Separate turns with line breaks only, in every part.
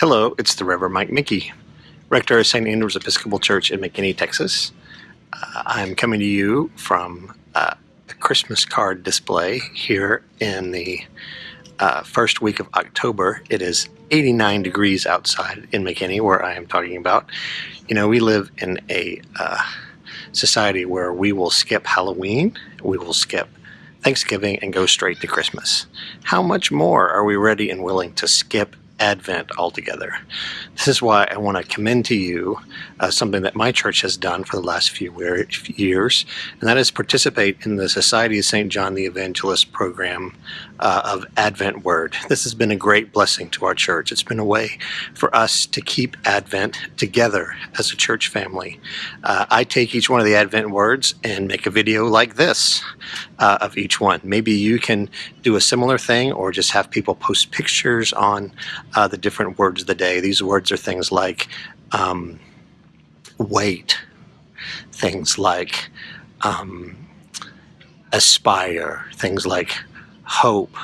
Hello, it's the Reverend Mike Mickey, Rector of St. Andrew's Episcopal Church in McKinney, Texas. Uh, I'm coming to you from uh, a Christmas card display here in the uh, first week of October. It is 89 degrees outside in McKinney, where I am talking about. You know, we live in a uh, society where we will skip Halloween, we will skip Thanksgiving, and go straight to Christmas. How much more are we ready and willing to skip Advent altogether. This is why I want to commend to you uh, something that my church has done for the last few years, and that is participate in the Society of St. John the Evangelist program uh, of Advent Word. This has been a great blessing to our church. It's been a way for us to keep Advent together as a church family. Uh, I take each one of the Advent words and make a video like this uh, of each one. Maybe you can do a similar thing or just have people post pictures on uh, the different words of the day. These words are things like um, wait, things like um, aspire, things like hope.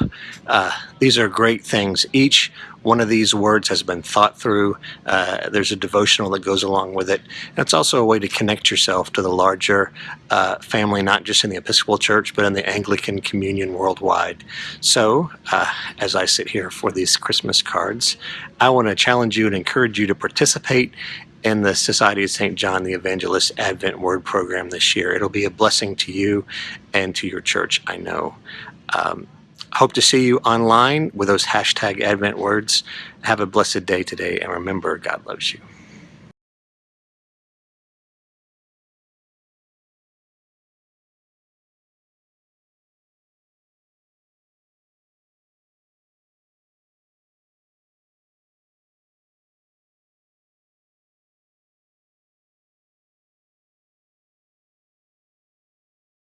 Uh, these are great things. Each one of these words has been thought through. Uh, there's a devotional that goes along with it. And it's also a way to connect yourself to the larger uh, family, not just in the Episcopal Church, but in the Anglican Communion worldwide. So, uh, as I sit here for these Christmas cards, I want to challenge you and encourage you to participate in the Society of St. John the Evangelist Advent Word Program this year. It'll be a blessing to you and to your church, I know. Um, hope to see you online with those hashtag Advent words. Have a blessed day today, and remember, God loves you.